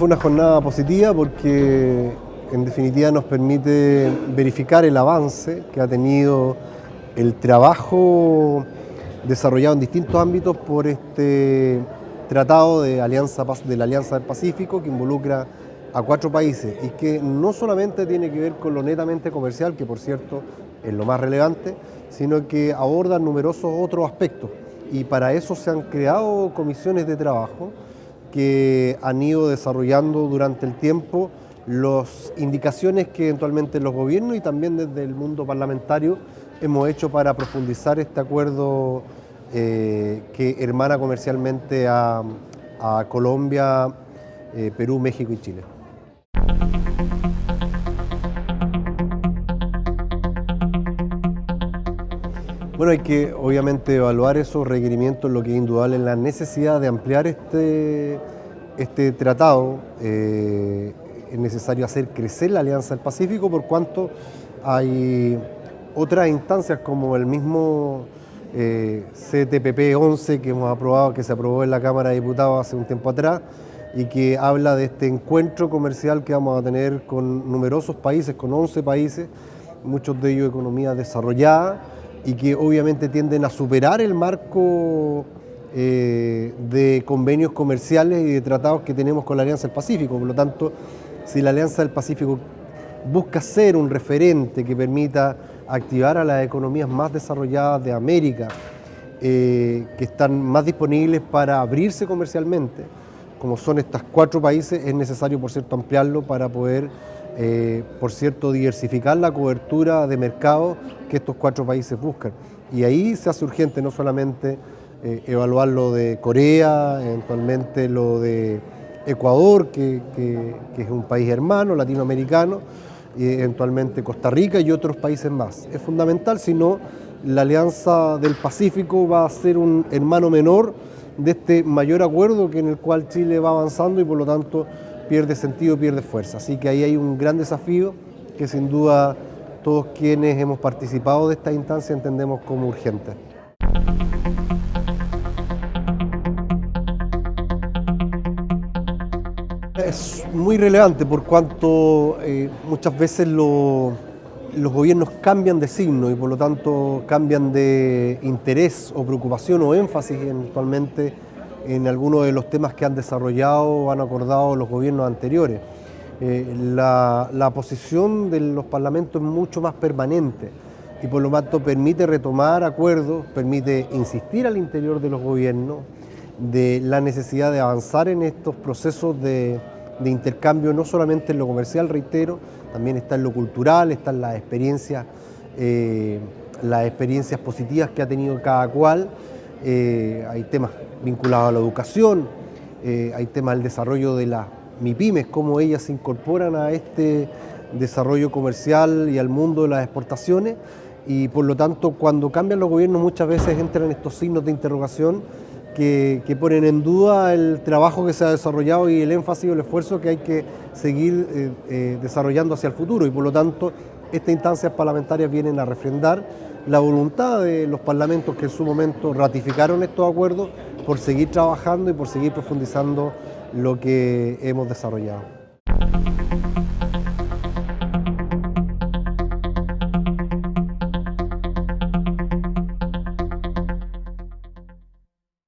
Fue una jornada positiva porque en definitiva nos permite verificar el avance que ha tenido el trabajo desarrollado en distintos ámbitos por este tratado de, alianza, de la Alianza del Pacífico que involucra a cuatro países y que no solamente tiene que ver con lo netamente comercial, que por cierto es lo más relevante, sino que aborda numerosos otros aspectos. Y para eso se han creado comisiones de trabajo que han ido desarrollando durante el tiempo las indicaciones que eventualmente los gobiernos y también desde el mundo parlamentario hemos hecho para profundizar este acuerdo eh, que hermana comercialmente a, Colombia, eh, Perú, México y Chile. Bueno, hay que obviamente evaluar esos requerimientos, lo que es indudable es la necesidad de ampliar este, este tratado. Eh, es necesario hacer crecer la Alianza del Pacífico por cuanto hay otras instancias como el mismo eh, CTPP 11 que hemos aprobado, que se aprobó en la Cámara de Diputados hace un tiempo atrás y que habla de este encuentro comercial que vamos a tener con numerosos países, con 11 países, muchos de ellos economías desarrolladas, y que obviamente tienden a superar el marco eh, de convenios comerciales y de tratados que tenemos con la Alianza del Pacífico. Por lo tanto, si la Alianza del Pacífico busca ser un referente que permita activar a las economías más desarrolladas de América, eh, que están más disponibles para abrirse comercialmente, como son estos cuatro países, es necesario, por cierto, ampliarlo para poder eh, por cierto, diversificar la cobertura de mercado que estos cuatro países buscan. Y ahí se hace urgente no solamente eh, evaluar lo de Corea, eventualmente lo de Ecuador, que, es un país hermano latinoamericano, y eventualmente Costa Rica y otros países más. Es fundamental, si no, la Alianza del Pacífico va a ser un hermano menor de este mayor acuerdo que en el cual Chile va avanzando y por lo tanto pierde sentido, pierde fuerza. Así que ahí hay un gran desafío que sin duda todos quienes hemos participado de esta instancia entendemos como urgente. Es muy relevante por cuanto eh, muchas veces los gobiernos cambian de signo y por lo tanto cambian de interés o preocupación o énfasis eventualmente en algunos de los temas que han desarrollado o han acordado los gobiernos anteriores. Eh, la, posición de los parlamentos es mucho más permanente y por lo tanto permite retomar acuerdos, permite insistir al interior de los gobiernos de la necesidad de avanzar en estos procesos de, intercambio, no solamente en lo comercial, reitero, también está en lo cultural, están las experiencias, eh, las experiencias positivas que ha tenido cada cual, eh, hay temas vinculados a la educación, eh, hay temas del desarrollo de las MIPIMES, cómo ellas se incorporan a este desarrollo comercial y al mundo de las exportaciones. Y por lo tanto cuando cambian los gobiernos muchas veces entran estos signos de interrogación que, ponen en duda el trabajo que se ha desarrollado y el énfasis y el esfuerzo que hay que seguir eh, desarrollando hacia el futuro y por lo tanto estas instancias parlamentarias vienen a refrendar la voluntad de los parlamentos que en su momento ratificaron estos acuerdos por seguir trabajando y por seguir profundizando lo que hemos desarrollado.